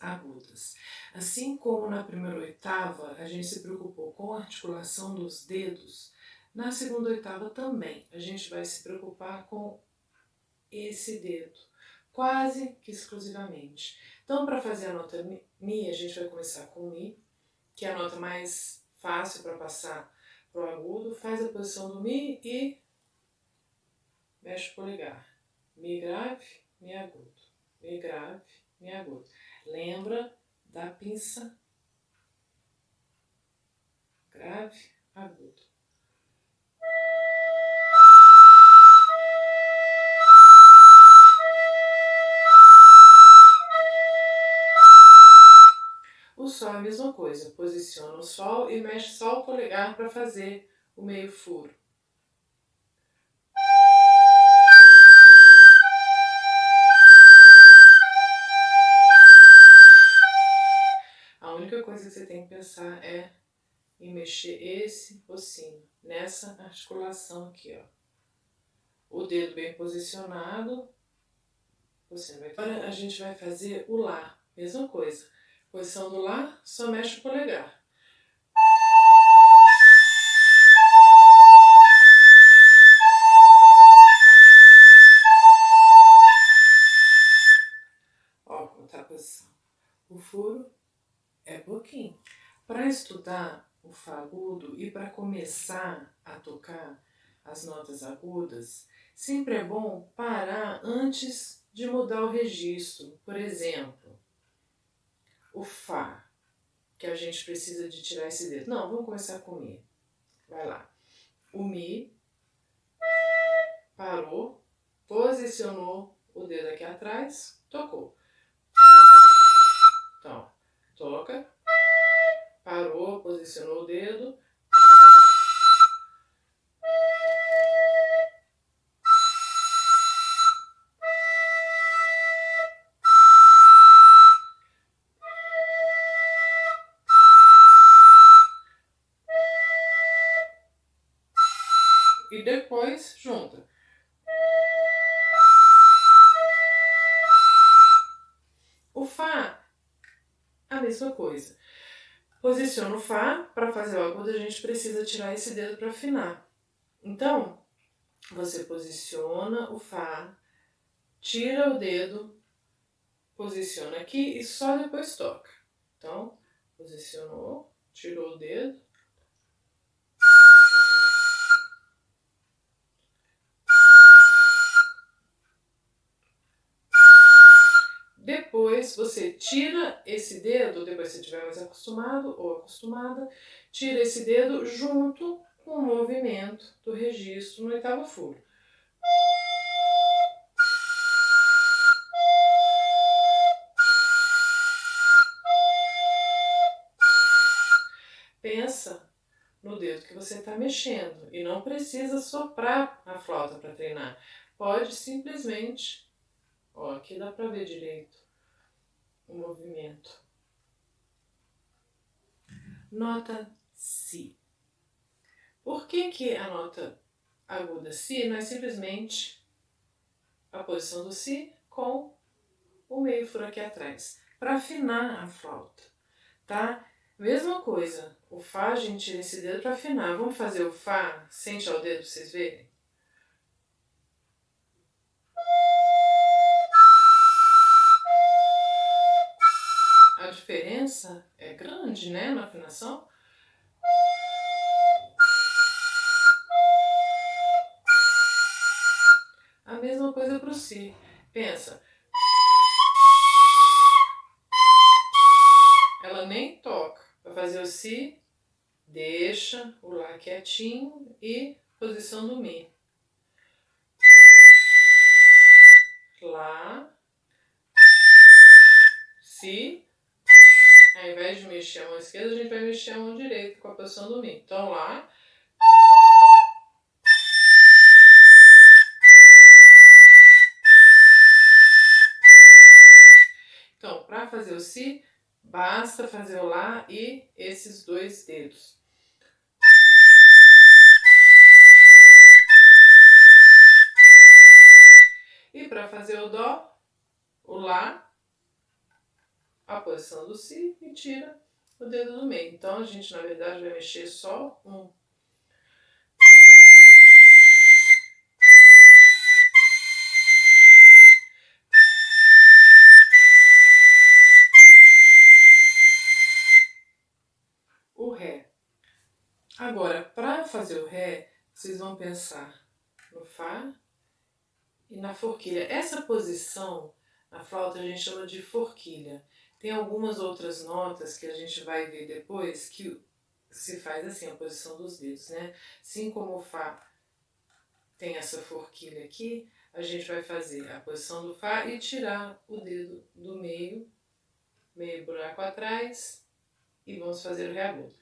agudas. Assim como na primeira oitava a gente se preocupou com a articulação dos dedos, na segunda oitava também a gente vai se preocupar com esse dedo, quase que exclusivamente. Então, para fazer a nota Mi, a gente vai começar com Mi, que é a nota mais fácil para passar para o agudo. Faz a posição do Mi e mexe o polegar. Mi grave, Mi agudo. Mi grave, Mi agudo. Lembra da pinça grave, agudo. O Sol é a mesma coisa, posiciona o Sol e mexe só o polegar para fazer o meio furo. Mexer esse ossinho, nessa articulação aqui, ó. O dedo bem posicionado, você vai... Agora a gente vai fazer o Lá, mesma coisa Posição do Lá, só mexe o polegar. Ó, como tá a posição. O furo é pouquinho. Para estudar o agudo e para começar a tocar as notas agudas, sempre é bom parar antes de mudar o registro. Por exemplo, o Fá, que a gente precisa de tirar esse dedo. Não, vamos começar com o Mi. Vai lá. O Mi parou, posicionou o dedo aqui atrás, tocou. Então, toca, parou, posicionou o dedo, e depois junta. O Fá, a mesma coisa. Posiciona o Fá, para fazer o agudo a gente precisa tirar esse dedo para afinar. Então, você posiciona o Fá, tira o dedo, posiciona aqui e só depois toca. Então, posicionou, tirou o dedo, Depois você tira esse dedo, depois se estiver mais acostumado ou acostumada, tira esse dedo junto com o movimento do registro no oitavo furo. Pensa no dedo que você está mexendo e não precisa soprar a flauta para treinar. Pode simplesmente Ó, aqui dá para ver direito o movimento. Nota Si. Por que, que a nota aguda Si não é simplesmente a posição do Si com o meio furo aqui atrás? Para afinar a flauta, tá? Mesma coisa, o Fá a gente tira esse dedo para afinar. Vamos fazer o Fá sem tirar o dedo para vocês verem? Diferença é grande, né, na afinação. A mesma coisa para o Si. Pensa. Ela nem toca. Para fazer o Si, deixa o Lá quietinho e posição do Mi. Lá, Si, ao invés de mexer a mão esquerda, a gente vai mexer a mão direita com a posição do Mi. Então lá. Então, para fazer o Si, basta fazer o Lá e esses dois dedos. E para fazer o Dó, o Lá a posição do Si e tira o dedo do meio. Então a gente na verdade vai mexer só um. O Ré. Agora, para fazer o Ré, vocês vão pensar no Fá e na forquilha. Essa posição na flauta a gente chama de forquilha. Tem algumas outras notas que a gente vai ver depois que se faz assim, a posição dos dedos, né? Assim como o Fá tem essa forquilha aqui, a gente vai fazer a posição do Fá e tirar o dedo do meio, meio buraco atrás, e vamos fazer o Ré agudo.